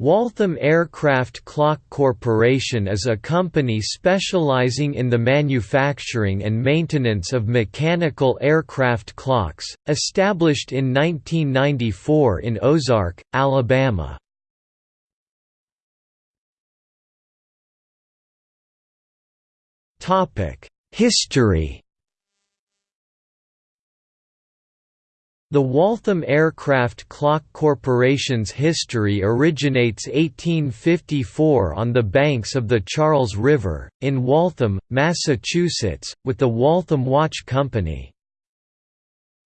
Waltham Aircraft Clock Corporation is a company specializing in the manufacturing and maintenance of mechanical aircraft clocks, established in 1994 in Ozark, Alabama. History The Waltham Aircraft Clock Corporation's history originates 1854 on the banks of the Charles River, in Waltham, Massachusetts, with the Waltham Watch Company.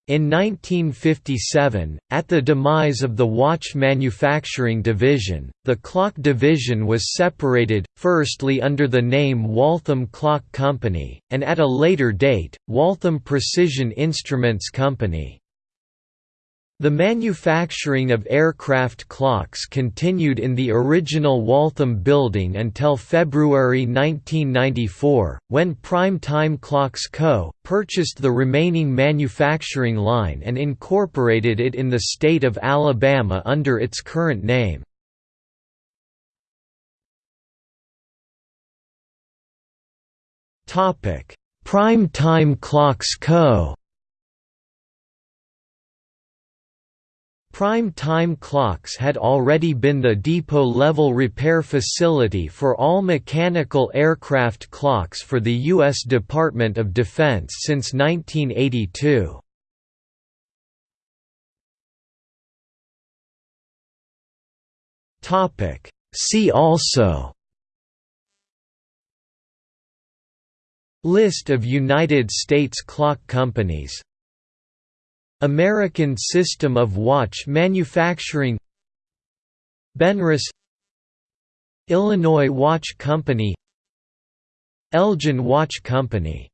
In 1957, at the demise of the watch manufacturing division, the clock division was separated, firstly under the name Waltham Clock Company, and at a later date, Waltham Precision Instruments Company. The manufacturing of aircraft clocks continued in the original Waltham building until February 1994, when Prime Time Clocks Co. purchased the remaining manufacturing line and incorporated it in the state of Alabama under its current name. Prime Time Clocks Co. Prime time clocks had already been the depot-level repair facility for all mechanical aircraft clocks for the U.S. Department of Defense since 1982. See also List of United States clock companies American System of Watch Manufacturing. Benrus Illinois Watch Company. Elgin Watch Company